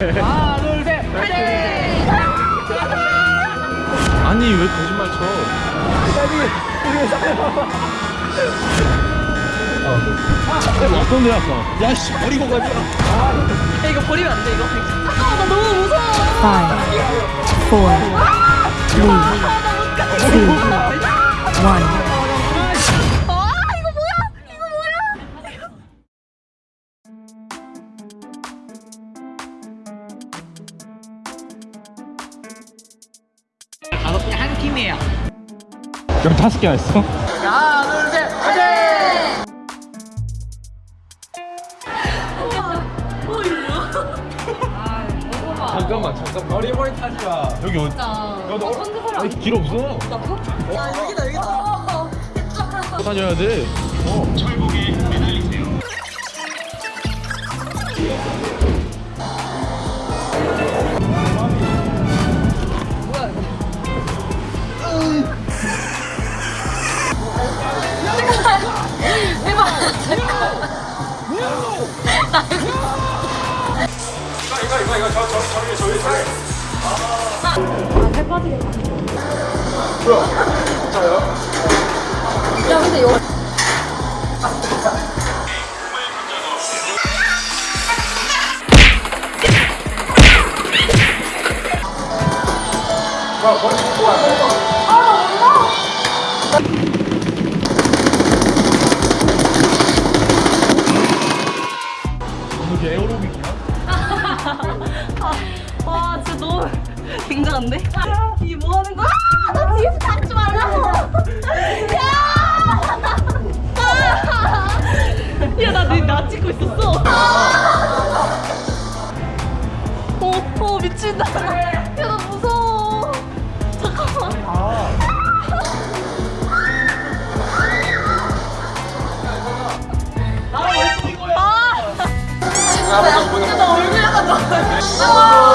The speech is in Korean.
하나 둘셋 아니 왜 거짓말 쳐? 어. 어떤 데 아까 야씨 버리고 가자 아, 이거 버리면 안돼 이거? 아, 나 너무 무서워. 5 4 3 2 1 팀이에요 그럼 다섯 개나 했어? 하나 둘셋 화이팅 잠깐만 잠깐만. 머리 머리 타지 마. 여기 어디? 야, 너 아니, 길 없어. 아, 여기다, 여기다. 다녀야 돼. 야, 근데 여기. 이게 에어로빅이야? 와, 진짜 너무 굉장한데? 이게 뭐 하는 거야? 아, 나 뒤에서 닿지 말라고! 야! 야, 나, 나, 나 찍고 있었어. 어, 어, 미친다. 야, 나 아, 나 얼굴 약간 나와.